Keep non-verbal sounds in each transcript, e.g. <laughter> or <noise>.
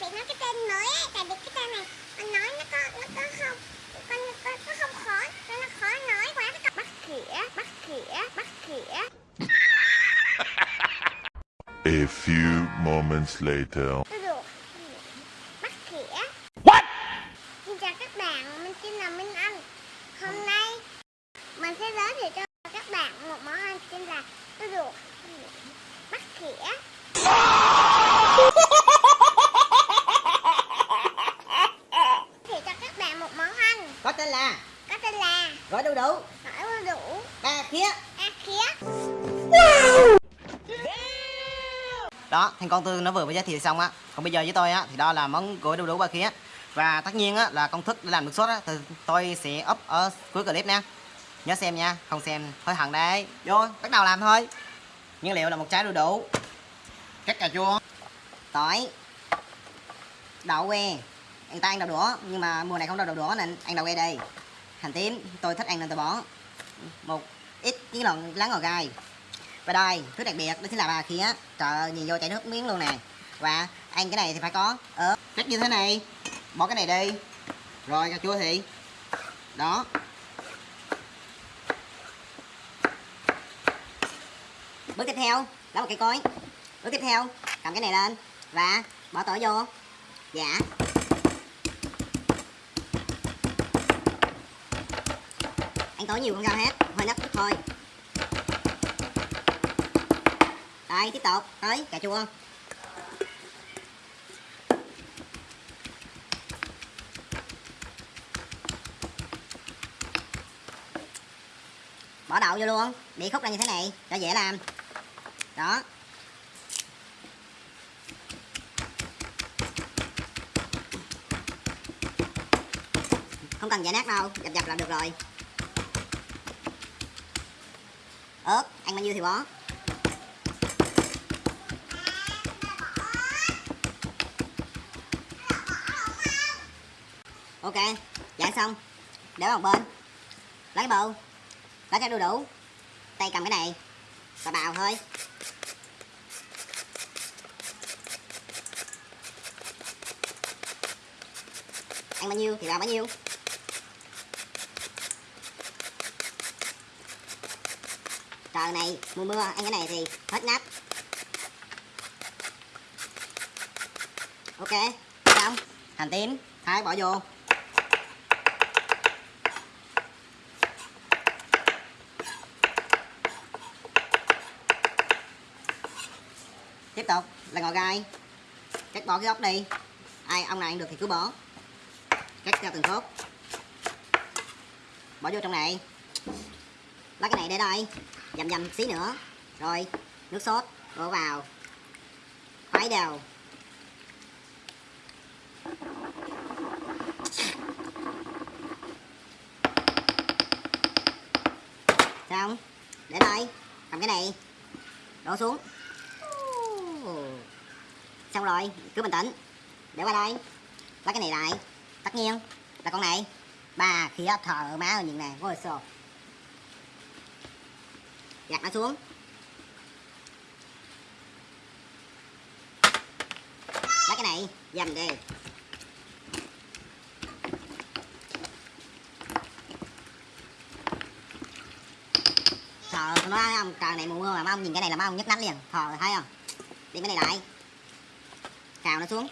anh phải nói cái tên mới ấy tại vì cái tên này anh nói nó có nó có không con nó, nó không khó nó, nó khó nói quá có bắt khỉa bắt khỉa bắt khỉa <laughs> A few moments later. Bắt khỉa What? Xin chào các bạn, mình tên là Minh Anh Hôm nay mình sẽ giới thiệu cho các bạn một món ăn tên là bắt khỉa Thì cho các bạn một món ăn Có tên là? Có tên là? Gói đu đủ. Gỏi đu đủ. Ba khía. A khía. Đó, thành con Tư nó vừa mới giới thiệu xong á. Còn bây giờ với tôi á, thì đó là món gỏi đu đủ ba khía. Và tất nhiên á, là công thức để làm được sốt á Thì tôi sẽ up ở cuối clip nha. Nhớ xem nha, không xem hối hận đấy. Vô, bắt đầu làm thôi. Nguyên liệu là một trái đu đủ. Cắt cà chua. Tỏi. Đậu que Người ta ăn đậu đũa Nhưng mà mùa này không đậu đũa nên ăn đậu que đây. Hành tím, tôi thích ăn nên tôi bỏ Một ít những lần lá ngò gai. Và đây, thứ đặc biệt đó chính là ba khía. Trời ơi, nhìn vô chảy nước miếng luôn nè. Và ăn cái này thì phải có ớt. Cách như thế này Bỏ cái này đi. Rồi cà chua thì. Đó. Bước tiếp theo Lấy một cây cối. Bước tiếp theo Cầm cái này lên Và bỏ tỏi vô. Dạ. Ăn tối nhiều không sao hết, Hơi nắp chút thôi. Đây, tiếp tục. Tới, cà chua. Bỏ đậu vô luôn. Bị khúc ra như thế này, cho dễ làm. Đó. Không cần giải nát đâu, Dập dập là được rồi. Ớt, ăn bao nhiêu thì bỏ ok dạng xong. Để vào một bên. Lấy cái bầu. Lấy cái đu đủ. Tay cầm cái này. Và bào thôi. Ăn bao nhiêu thì bào bao nhiêu. Trời này, mưa mưa, ăn cái này thì hết nắp ok, xong, hành tím, thái bỏ vô. Tiếp tục, là ngò gai. Cắt bỏ cái gốc đi. Ai, ông này ăn được thì cứ bỏ. Cắt ra từng khúc. Bỏ vô trong này lấy cái này để đây. Dầm dầm xí nữa. Rồi, nước sốt đổ vào. Khuấy đều. Xong để đây. Cầm cái này. Đổ xuống. Xong rồi, cứ bình tĩnh. Để qua đây. Lấy cái này lại. Tất nhiên. Là con này. Ba khi thờ má nhìn nè có sồ Dạ, gạt nó xuống. Lấy cái này, dầm đi. Trời nó ông trời này mùa mưa mà mấy ông nhìn cái này là mấy ông nhức nách liền. Thò thấy không? Đi cái này lại. Cào nó xuống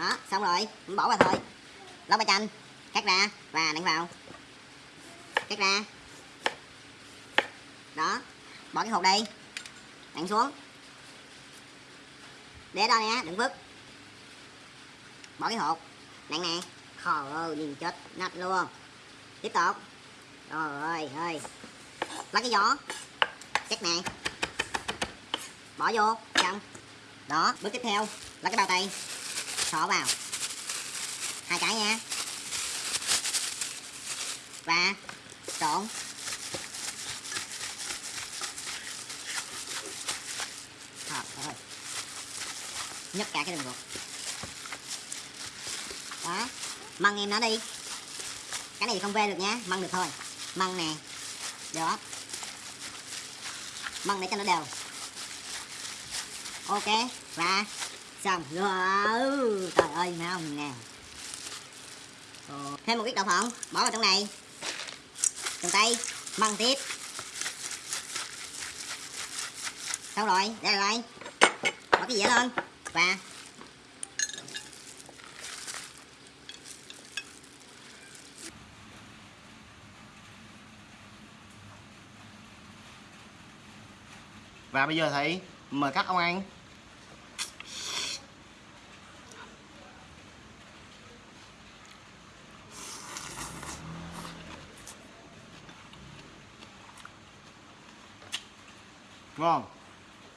Đó xong rồi bỏ vào thôi. Lóc ba chanh, Cắt ra và nặn vào. Cắt ra. Đó, Bỏ cái hột đi. Nặn xuống. Để đó nè đừng vứt. Bỏ cái hột. Nặng nè. Khò ơi nhìn chết nát luôn. Tiếp tục. Rồi ơi ơi lấy cái gió. Chắc nè bỏ vô xong đó, bước tiếp theo. Lấy cái bao tay xỏ vào. Hai cái nha. Và trộn. Trời rồi, nhấc cả cái đường ruột. Đó. Măng em nó đi. Cái này không ve được nhá măng được thôi. Măng nè. Đó. Măng để cho nó đều. Ok. Và xong. Rồi, trời ơi thấy không nè. Thêm một ít đậu phộng, bỏ vào trong này. Trong tay, măng tiếp. Xong rồi đây là bỏ cái dĩa lên, và và bây giờ thì mời các ông ăn. Wrong.